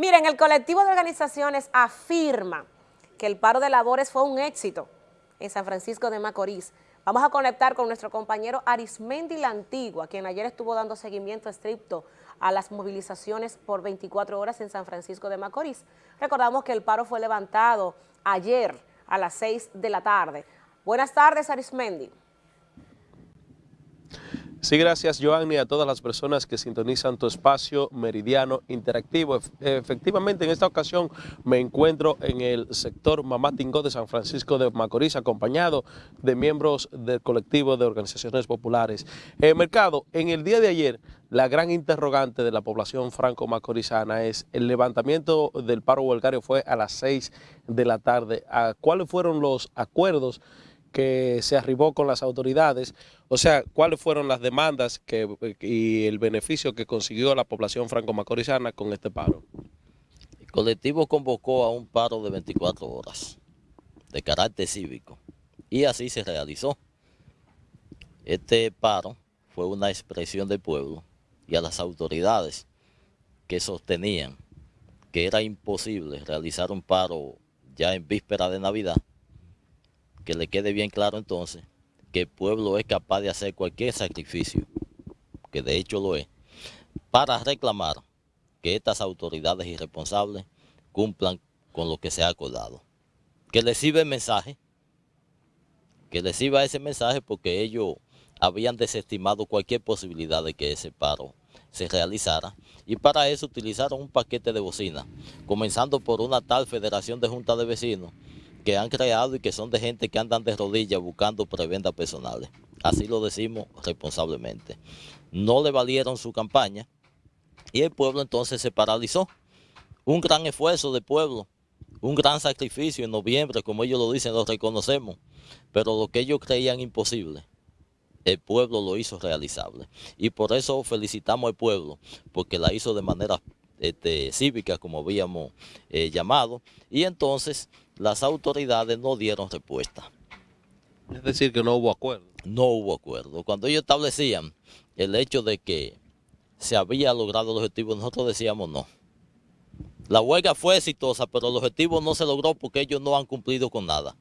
Miren, el colectivo de organizaciones afirma que el paro de labores fue un éxito en San Francisco de Macorís. Vamos a conectar con nuestro compañero Arismendi La Antigua, quien ayer estuvo dando seguimiento estricto a las movilizaciones por 24 horas en San Francisco de Macorís. Recordamos que el paro fue levantado ayer a las 6 de la tarde. Buenas tardes, Arismendi. Sí, gracias Joanny, a todas las personas que sintonizan tu espacio meridiano interactivo. Efectivamente, en esta ocasión me encuentro en el sector Mamá Tingó de San Francisco de Macorís, acompañado de miembros del colectivo de organizaciones populares. Eh, Mercado, en el día de ayer, la gran interrogante de la población franco-macorizana es el levantamiento del paro huelgario fue a las 6 de la tarde. ¿Cuáles fueron los acuerdos que se arribó con las autoridades, o sea, cuáles fueron las demandas que, y el beneficio que consiguió la población franco-macorizana con este paro. El colectivo convocó a un paro de 24 horas de carácter cívico y así se realizó. Este paro fue una expresión del pueblo y a las autoridades que sostenían que era imposible realizar un paro ya en víspera de Navidad, que le quede bien claro entonces que el pueblo es capaz de hacer cualquier sacrificio, que de hecho lo es, para reclamar que estas autoridades irresponsables cumplan con lo que se ha acordado. Que les sirva el mensaje, que les sirva ese mensaje porque ellos habían desestimado cualquier posibilidad de que ese paro se realizara y para eso utilizaron un paquete de bocina, comenzando por una tal Federación de Junta de Vecinos que han creado y que son de gente que andan de rodillas buscando prebendas personales. Así lo decimos responsablemente. No le valieron su campaña y el pueblo entonces se paralizó. Un gran esfuerzo del pueblo, un gran sacrificio en noviembre, como ellos lo dicen, lo reconocemos, pero lo que ellos creían imposible, el pueblo lo hizo realizable. Y por eso felicitamos al pueblo, porque la hizo de manera este, cívica, como habíamos eh, llamado, y entonces las autoridades no dieron respuesta. Es decir, que no hubo acuerdo. No hubo acuerdo. Cuando ellos establecían el hecho de que se había logrado el objetivo, nosotros decíamos no. La huelga fue exitosa, pero el objetivo no se logró porque ellos no han cumplido con nada.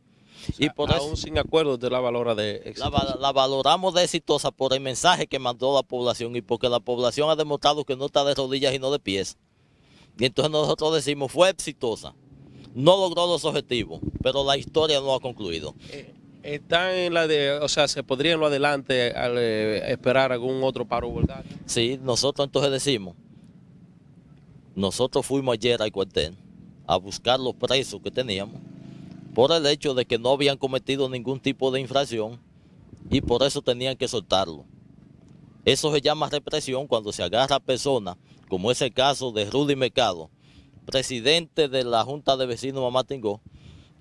y por aún sin acuerdo de la valora de exitosa. La, la, valoramos de exitosa por el mensaje que mandó la población y porque la población ha demostrado que no está de rodillas y no de pies. Y entonces nosotros decimos, fue exitosa. No logró los objetivos, pero la historia no ha concluido. Eh, ¿Están en la de, o sea, se podría en lo adelante eh, esperar algún otro paro? Sí, nosotros entonces decimos, nosotros fuimos ayer al cuartel a buscar los presos que teníamos por el hecho de que no habían cometido ningún tipo de infracción y por eso tenían que soltarlo. Eso se llama represión cuando se agarra a personas como es el caso de Rudy Mercado, presidente de la Junta de Vecinos Mamá Tingó,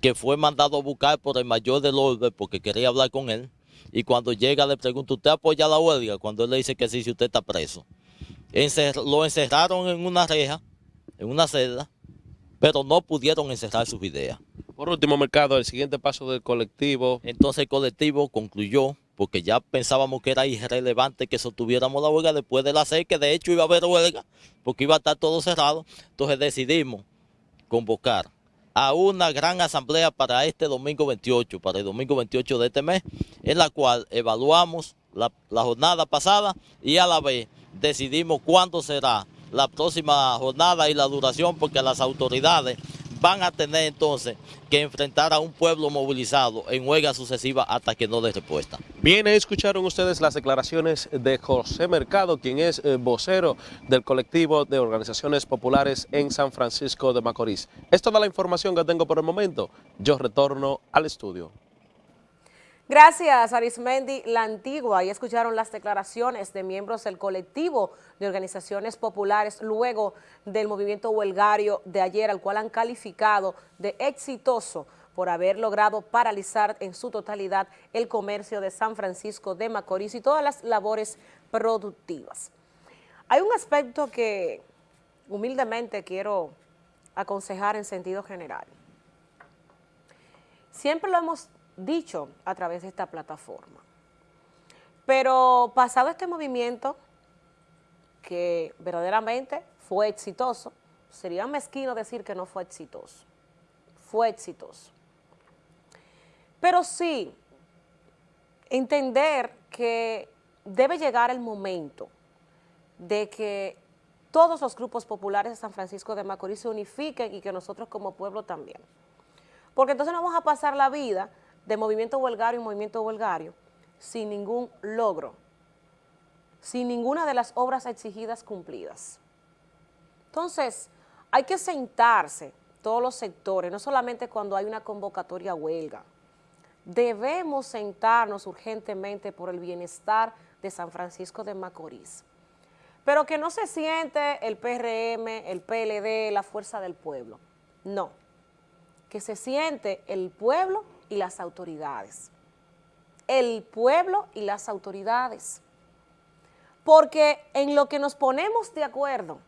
que fue mandado a buscar por el mayor del orden porque quería hablar con él, y cuando llega le pregunta, ¿usted apoya la huelga? Cuando él le dice que sí, si usted está preso. lo encerraron en una reja, en una celda, pero no pudieron encerrar sus ideas. Por último, Mercado, el siguiente paso del colectivo. Entonces el colectivo concluyó porque ya pensábamos que era irrelevante que sostuviéramos la huelga después de la seis, que de hecho iba a haber huelga, porque iba a estar todo cerrado. Entonces decidimos convocar a una gran asamblea para este domingo 28, para el domingo 28 de este mes, en la cual evaluamos la, la jornada pasada y a la vez decidimos cuándo será la próxima jornada y la duración, porque las autoridades van a tener entonces que enfrentar a un pueblo movilizado en huelga sucesiva hasta que no dé respuesta. Bien, escucharon ustedes las declaraciones de José Mercado, quien es eh, vocero del colectivo de organizaciones populares en San Francisco de Macorís. Es toda la información que tengo por el momento. Yo retorno al estudio. Gracias, Arismendi La Antigua. Ahí escucharon las declaraciones de miembros del colectivo de organizaciones populares luego del movimiento huelgario de ayer, al cual han calificado de exitoso por haber logrado paralizar en su totalidad el comercio de San Francisco de Macorís y todas las labores productivas. Hay un aspecto que humildemente quiero aconsejar en sentido general. Siempre lo hemos dicho a través de esta plataforma. Pero pasado este movimiento, que verdaderamente fue exitoso, sería mezquino decir que no fue exitoso. Fue exitoso. Pero sí, entender que debe llegar el momento de que todos los grupos populares de San Francisco de Macorís se unifiquen y que nosotros como pueblo también. Porque entonces no vamos a pasar la vida de movimiento huelgario en movimiento huelgario sin ningún logro, sin ninguna de las obras exigidas cumplidas. Entonces, hay que sentarse todos los sectores, no solamente cuando hay una convocatoria huelga. Debemos sentarnos urgentemente por el bienestar de San Francisco de Macorís. Pero que no se siente el PRM, el PLD, la fuerza del pueblo. No. Que se siente el pueblo y las autoridades. El pueblo y las autoridades. Porque en lo que nos ponemos de acuerdo,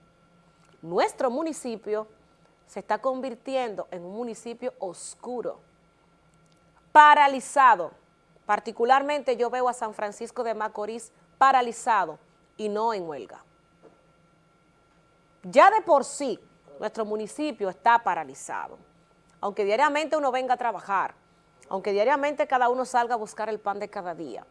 nuestro municipio se está convirtiendo en un municipio oscuro, paralizado. Particularmente yo veo a San Francisco de Macorís paralizado y no en huelga. Ya de por sí, nuestro municipio está paralizado. Aunque diariamente uno venga a trabajar, aunque diariamente cada uno salga a buscar el pan de cada día.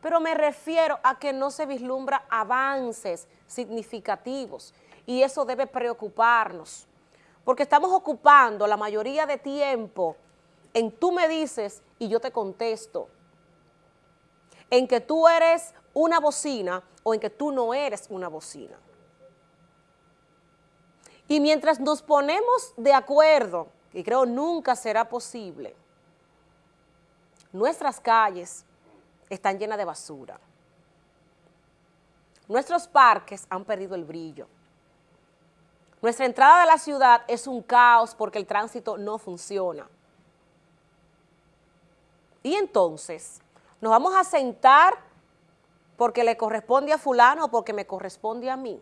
Pero me refiero a que no se vislumbra avances significativos y eso debe preocuparnos, porque estamos ocupando la mayoría de tiempo en tú me dices y yo te contesto, en que tú eres una bocina o en que tú no eres una bocina. Y mientras nos ponemos de acuerdo, y creo nunca será posible, nuestras calles están llenas de basura. Nuestros parques han perdido el brillo. Nuestra entrada de la ciudad es un caos porque el tránsito no funciona. Y entonces, nos vamos a sentar porque le corresponde a fulano o porque me corresponde a mí.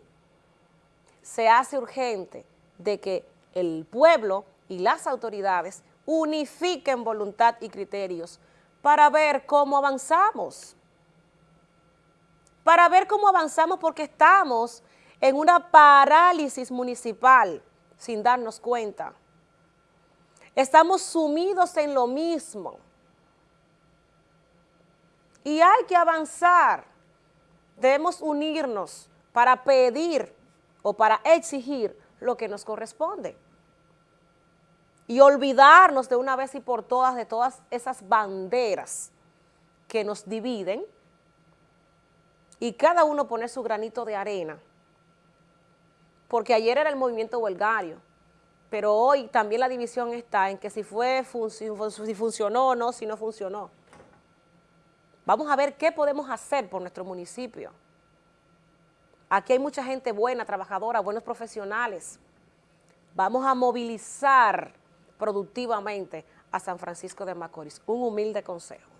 Se hace urgente de que el pueblo y las autoridades unifiquen voluntad y criterios para ver cómo avanzamos. Para ver cómo avanzamos porque estamos en una parálisis municipal sin darnos cuenta. Estamos sumidos en lo mismo. Y hay que avanzar. Debemos unirnos para pedir o para exigir lo que nos corresponde. Y olvidarnos de una vez y por todas de todas esas banderas que nos dividen y cada uno poner su granito de arena porque ayer era el movimiento huelgario, pero hoy también la división está en que si, fue, si funcionó o no, si no funcionó. Vamos a ver qué podemos hacer por nuestro municipio. Aquí hay mucha gente buena, trabajadora, buenos profesionales. Vamos a movilizar productivamente a San Francisco de Macorís. Un humilde consejo.